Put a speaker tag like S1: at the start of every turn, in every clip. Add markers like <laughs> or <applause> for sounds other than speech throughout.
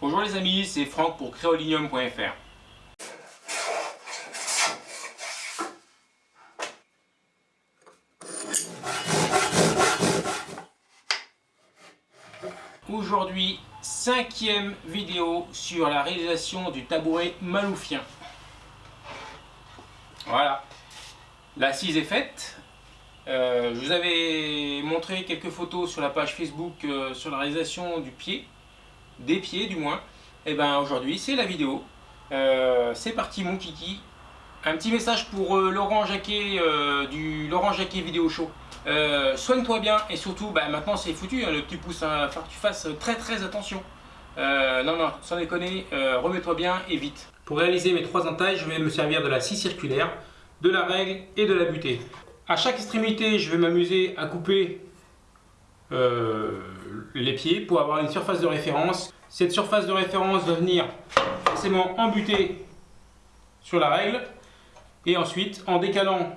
S1: Bonjour les amis, c'est Franck pour créolinium.fr. Aujourd'hui, cinquième vidéo sur la réalisation du tabouret maloufien. Voilà, l'assise est faite. Euh, je vous avais montré quelques photos sur la page Facebook euh, sur la réalisation du pied, des pieds du moins. Et ben aujourd'hui c'est la vidéo. Euh, c'est parti mon kiki. Un petit message pour Laurent Jacquet du Laurent Jacquet Vidéo Show. Soigne-toi bien et surtout bah, maintenant c'est foutu hein, le petit pouce, hein, que tu fasses très très attention. non non, sans déconner, remets-toi bien et vite. Pour réaliser mes trois entailles, je vais me servir de la scie circulaire, de la règle et de la butée. À chaque extrémité, je vais m'amuser à couper euh, les pieds pour avoir une surface de référence. Cette surface de référence va venir forcément embuter sur la règle et ensuite en décalant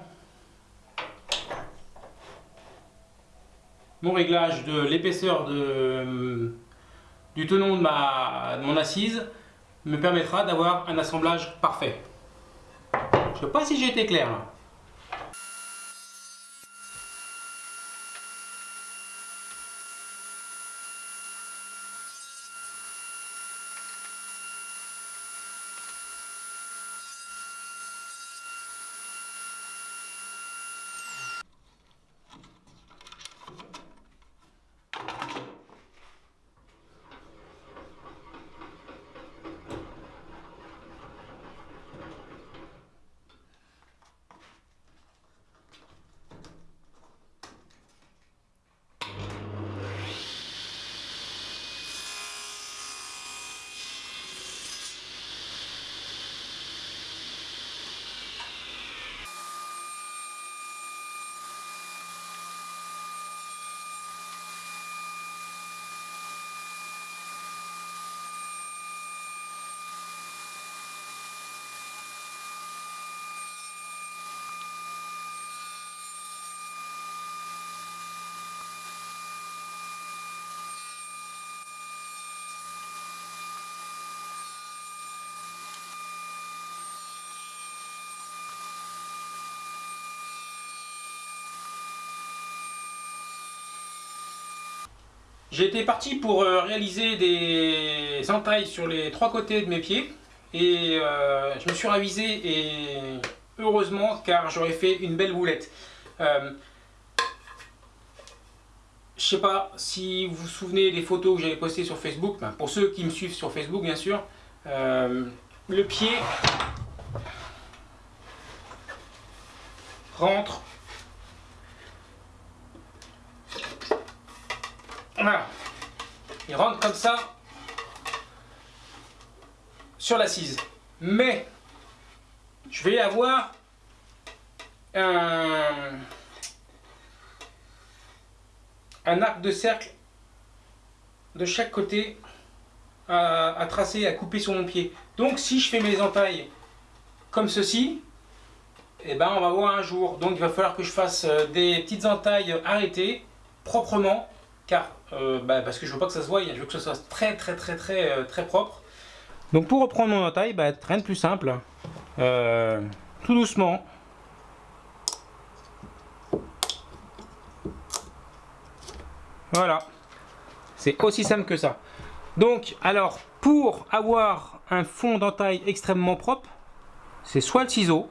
S1: mon réglage de l'épaisseur du tenon de, mon assise me permettra d'avoir un assemblage parfait. Je ne sais pas si j'ai été clair. Été parti pour euh, réaliser des entailles sur les trois côtés de mes pieds. Et euh, je me suis ravisé et heureusement car j'aurais fait une belle boulette. Euh, je sais pas si vous vous souvenez des photos que j'avais postées sur Facebook, ben, pour ceux qui me suivent sur Facebook bien sûr, euh, le pied rentre Voilà. Il rentre comme ça sur l'assise. Mais je vais avoir un, arc de cercle de chaque côté à, tracer, à couper sur mon pied. Donc si je fais mes entailles comme ceci, et eh ben on va voir un jour. Donc il va falloir que je fasse euh, des petites entailles arrêtées, proprement, car euh, bah, parce que je veux pas que ça se voie, je veux que ce soit très très très très euh, très propre. Donc pour reprendre mon entaille, bah, rien de plus simple, euh, tout doucement. Voilà, c'est aussi simple que ça. Donc alors pour avoir un fond d'entaille extrêmement propre, c'est soit le ciseau,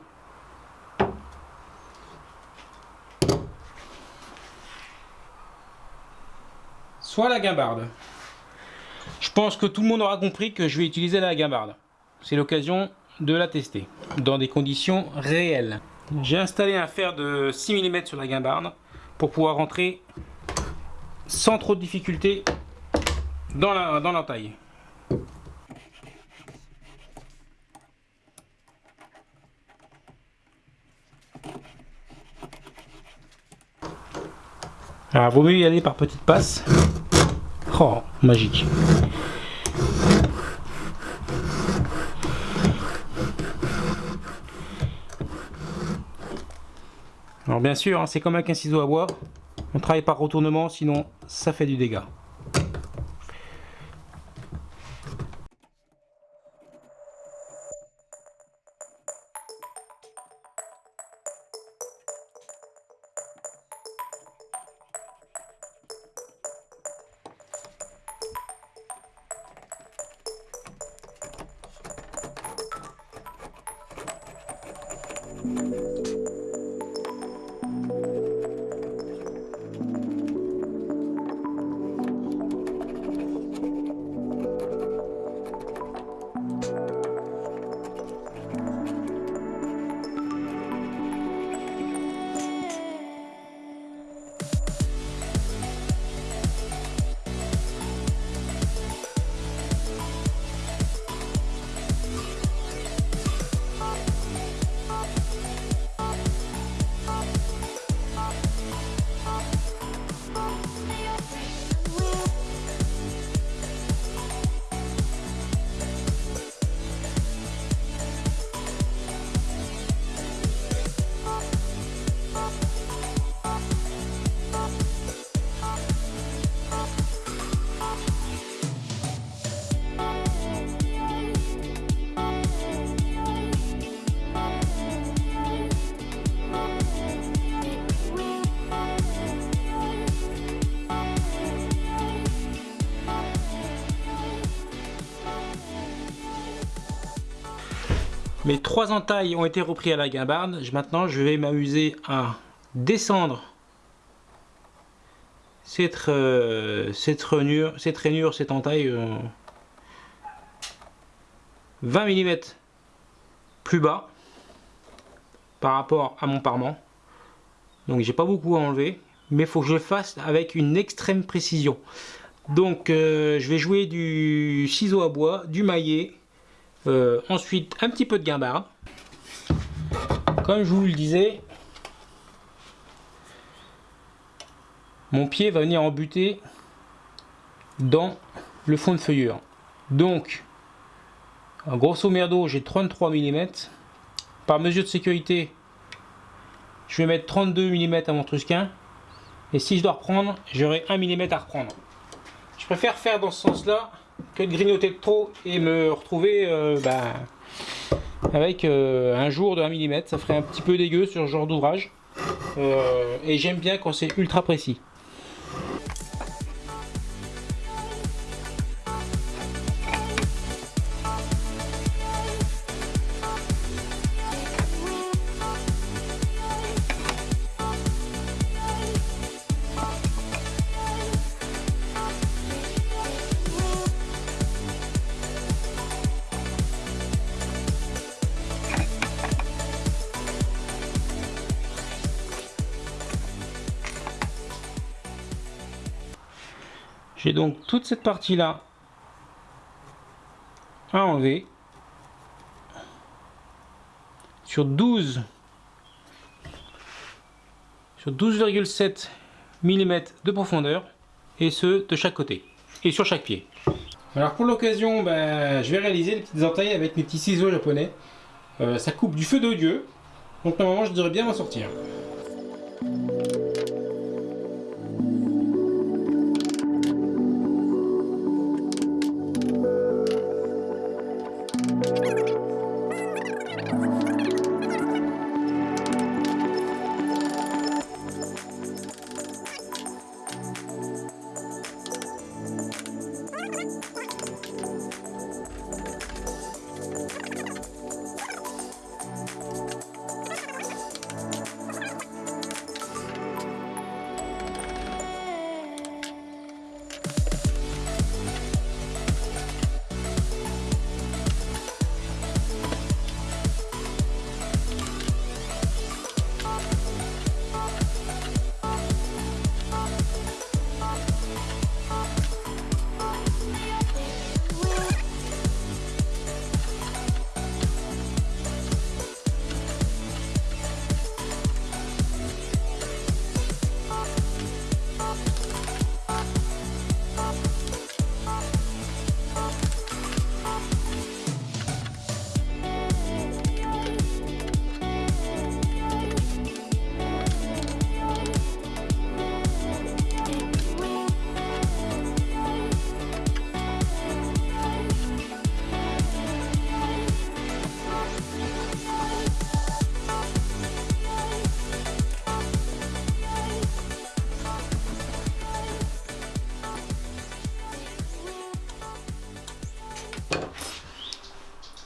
S1: soit la guimbarde. Je pense que tout le monde aura compris que je vais utiliser la guimbarde. C'est l'occasion de la tester dans des conditions réelles. J'ai installé un fer de 6 mm sur la guimbarde pour pouvoir rentrer sans trop de difficulté dans la, dans taille. Alors, vaut mieux y aller par petites passes. Oh, magique. Alors bien sûr, hein, c'est comme avec un ciseau à bois. On travaille par retournement, sinon ça fait du dégât. Mes trois entailles ont été repris à la guimbarde. Maintenant, je vais m'amuser à descendre cette, euh, cette, rainure, cette rainure, cette entaille 20 mm plus bas par rapport à mon parement. Donc j'ai pas beaucoup à enlever, mais faut que je le fasse avec une extrême précision. Donc euh, je vais jouer du ciseau à bois, du maillet, euh, ensuite un petit peu de guimbarde. Comme je vous le disais, mon pied va venir embuter dans le fond de feuillure. Donc, grosso merdo, j'ai 33 mm. Par mesure de sécurité, je vais mettre 32 mm à mon trusquin. Et si je dois reprendre, j'aurai 1 mm à reprendre. Je préfère faire dans ce sens-là que de grignoter de trop et me retrouver euh, bah, avec euh, un jour de 1 mm. Ça ferait un petit peu dégueu sur ce genre d'ouvrage. Euh, et j'aime bien quand c'est ultra précis. J'ai donc toute cette partie là à enlever sur 12 sur 12,7 mm de profondeur et ce de chaque côté et sur chaque pied. Alors pour l'occasion, ben, je vais réaliser les petites entailles avec mes petits ciseaux japonais. Euh, ça coupe du feu de Dieu, donc normalement je devrais bien m'en sortir.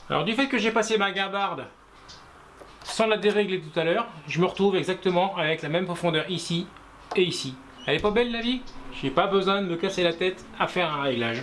S1: Alors du fait que j'ai passé ma gabarde sans la dérégler tout à l'heure, je me retrouve exactement avec la même profondeur ici et ici. Elle est pas belle la vie? J'ai pas besoin de me casser la tête à faire un réglage.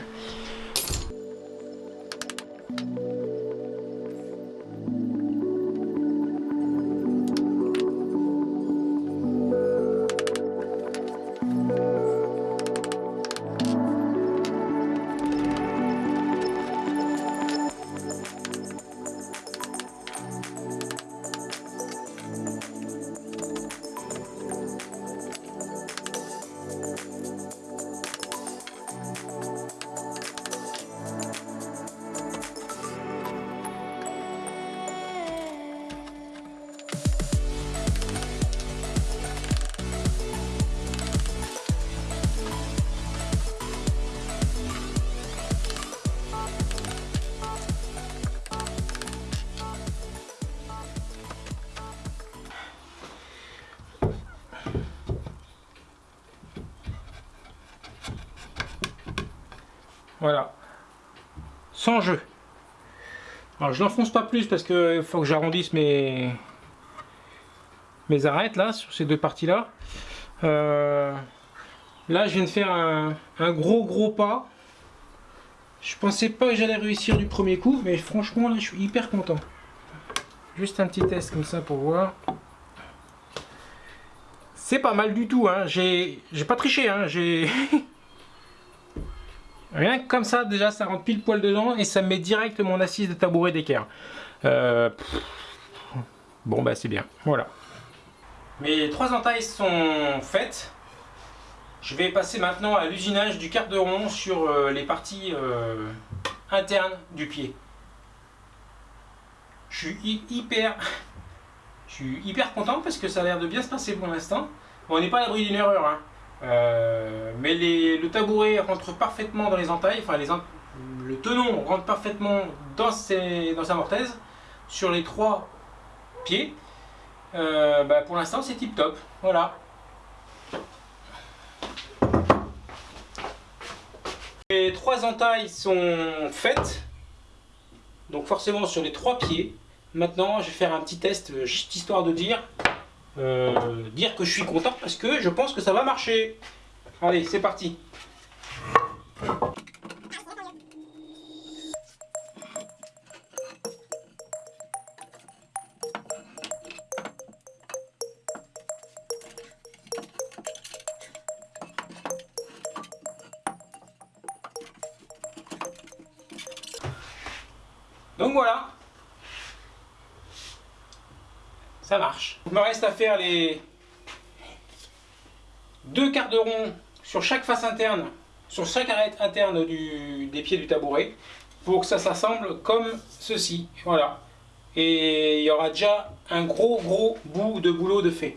S1: Voilà. Sans jeu. Alors je n'enfonce pas plus parce qu'il faut que j'arrondisse mes, mes arêtes là, sur ces deux parties là. Euh, là je viens de faire un, gros gros pas. Je pensais pas que j'allais réussir du premier coup, mais franchement là je suis hyper content. Juste un petit test comme ça pour voir. C'est pas mal du tout, hein. j'ai pas triché, hein. j'ai... <laughs> Rien que comme ça, déjà, ça rentre pile poil dedans et ça met direct mon assise de tabouret d'équerre. Euh, bon, bah c'est bien. Voilà. Mes trois entailles sont faites. Je vais passer maintenant à l'usinage du quart de rond sur euh, les parties euh, internes du pied. Je suis hyper, je suis hyper content parce que ça a l'air de bien se passer pour l'instant. on n'est pas à l'abri d'une erreur. Hein. Euh, mais le tabouret rentre parfaitement dans les entailles, enfin le tenon rentre parfaitement dans, sa mortaise sur les trois pieds. Euh, bah, pour l'instant c'est tip top, voilà. Les trois entailles sont faites, donc forcément sur les trois pieds. Maintenant je vais faire un petit test, euh, histoire de dire euh, dire que je suis content parce que je pense que ça va marcher. Allez, c'est parti. Donc voilà, marche. Il me reste à faire les deux quarts de rond sur chaque face interne, sur chaque arête interne des pieds du tabouret, pour que ça s'assemble comme ceci. Voilà. Et il y aura déjà un gros gros bout de boulot de fait.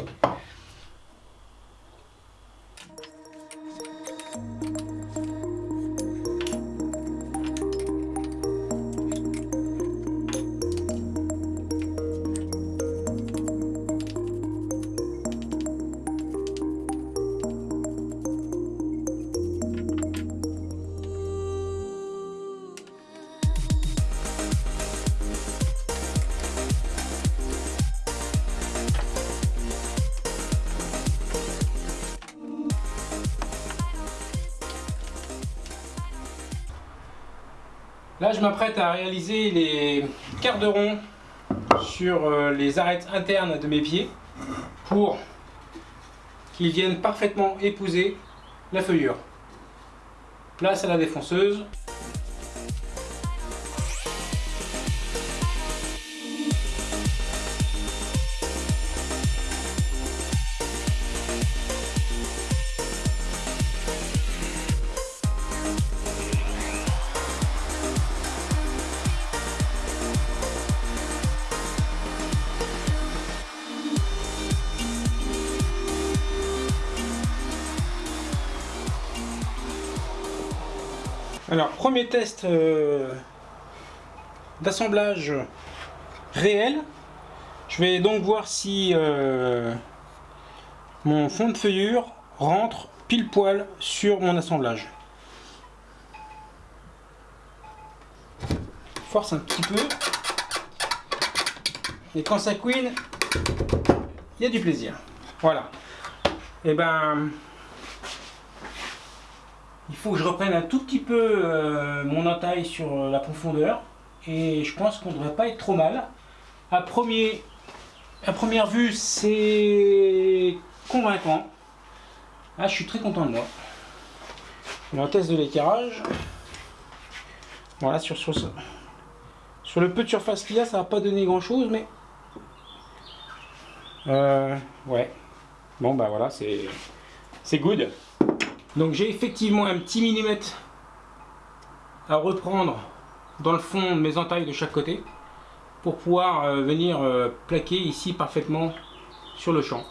S1: Là, je m'apprête à réaliser les quarts de rond sur euh, les arêtes internes de mes pieds pour qu'ils viennent parfaitement épouser la feuillure. Place à la défonceuse. Premier test euh, d'assemblage réel. Je vais donc voir si euh, mon fond de feuillure rentre pile poil sur mon assemblage. Force un petit peu. Et quand ça couine, il y a du plaisir. Voilà. Et eh ben, il faut que je reprenne un tout petit peu euh, mon entaille sur euh, la profondeur et je pense qu'on ne devrait pas être trop mal. À, premier, à première vue, c'est convaincant. Ah, je suis très content de moi. On test de l'éclairage. Voilà, sur, sur, sur le peu de surface qu'il y a, ça va pas donner grand chose, mais... Euh, ouais. Bon, bah voilà, c'est good. Donc j'ai effectivement un petit millimètre à reprendre dans le fond de mes entailles de chaque côté pour pouvoir euh, venir euh, plaquer ici parfaitement sur le champ.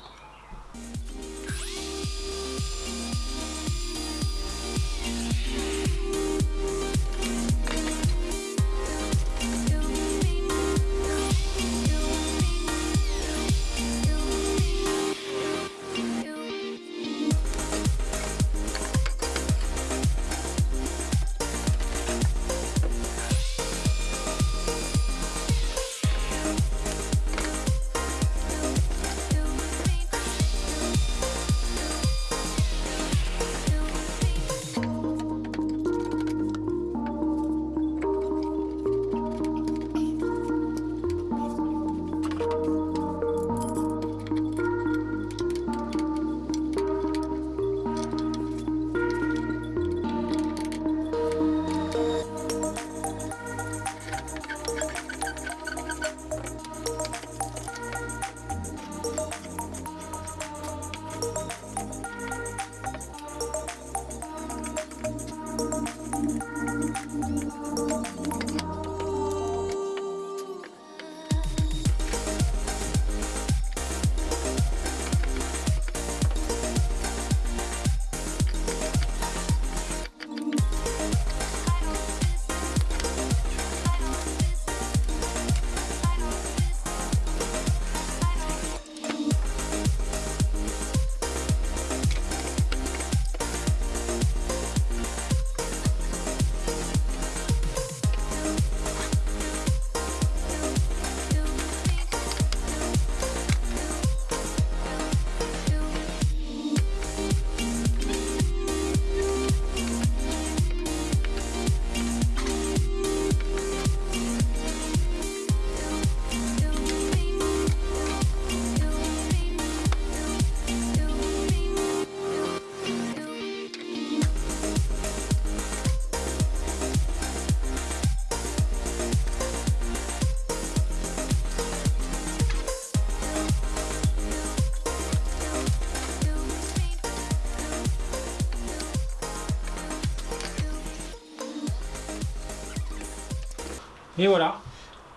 S1: Et voilà,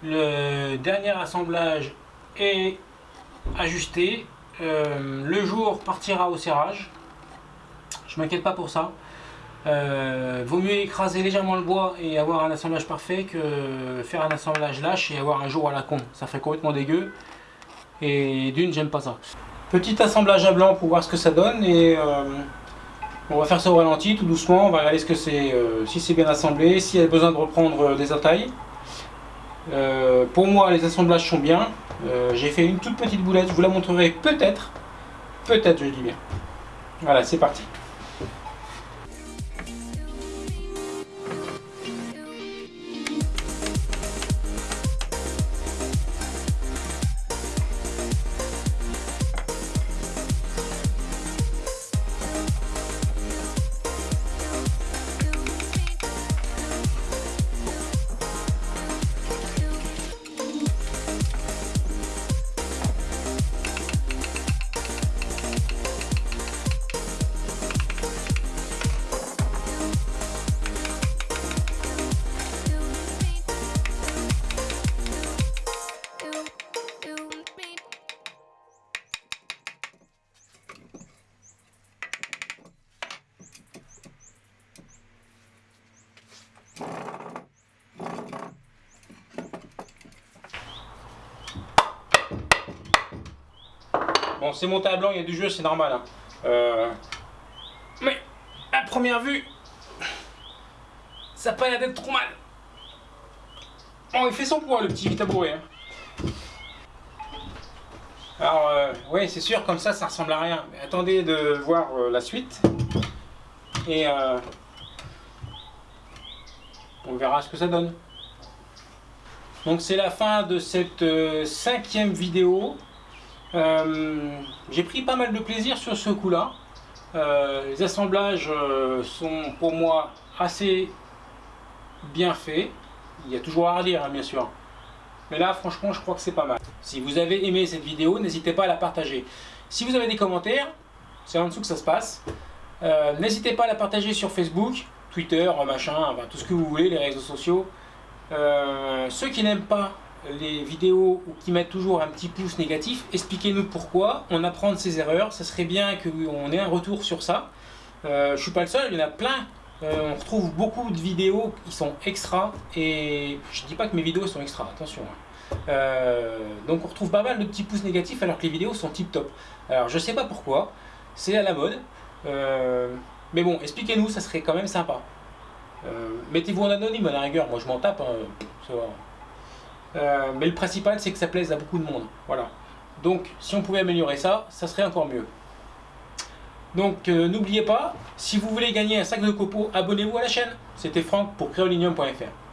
S1: le dernier assemblage est ajusté. Euh, le jour partira au serrage. Je m'inquiète pas pour ça. Euh, vaut mieux écraser légèrement le bois et avoir un assemblage parfait que faire un assemblage lâche et avoir un jour à la con. Ça ferait complètement dégueu. Et d'une, j'aime pas ça. Petit assemblage à blanc pour voir ce que ça donne et euh, on va faire ça au ralenti tout doucement. On va regarder ce que c'est, si c'est bien assemblé, s'il y a besoin de reprendre des attailles. Pour moi, les assemblages sont bien. J'ai fait une toute petite boulette, je vous la montrerai peut-être. Peut-être, je dis bien. Voilà, c'est parti. C'est monté à blanc, il y a du jeu, c'est normal. Hein. Euh, mais, à première vue, ça n'a pas l'air d'être trop mal. Bon, il fait son poids, le petit tabouret. Hein. Alors, euh, oui, c'est sûr, comme ça, ça ressemble à rien. Mais attendez de voir euh, la suite. Et on verra ce que ça donne. Donc c'est la fin de cette cinquième vidéo. Euh, j'ai pris pas mal de plaisir sur ce coup-là. Euh, les assemblages euh, sont pour moi assez bien faits. Il y a toujours à redire, hein, bien sûr. Mais là, franchement, je crois que c'est pas mal. Si vous avez aimé cette vidéo, n'hésitez pas à la partager. Si vous avez des commentaires, c'est en dessous que ça se passe. n'hésitez pas à la partager sur Facebook, Twitter, machin, tout ce que vous voulez, les réseaux sociaux. ceux qui n'aiment pas les vidéos qui mettent toujours un petit pouce négatif, expliquez-nous pourquoi, on apprend de ses erreurs, ça serait bien qu'on ait un retour sur ça. Euh, je suis pas le seul, il y en a plein. Euh, on retrouve beaucoup de vidéos qui sont extra, et je dis pas que mes vidéos sont extra, attention. Hein. Euh, donc on retrouve pas mal de petits pouces négatifs alors que les vidéos sont tip top. Alors je sais pas pourquoi, c'est à la mode. Euh, mais bon, expliquez-nous, ça serait quand même sympa. Mettez-vous en anonyme à la rigueur, moi je m'en tape, hein, euh, mais le principal, c'est que ça plaise à beaucoup de monde. Voilà. Donc, si on pouvait améliorer ça, ça serait encore mieux. Donc, euh, n'oubliez pas, si vous voulez gagner un sac de copeaux, abonnez-vous à la chaîne. C'était Franck pour créolinium.fr.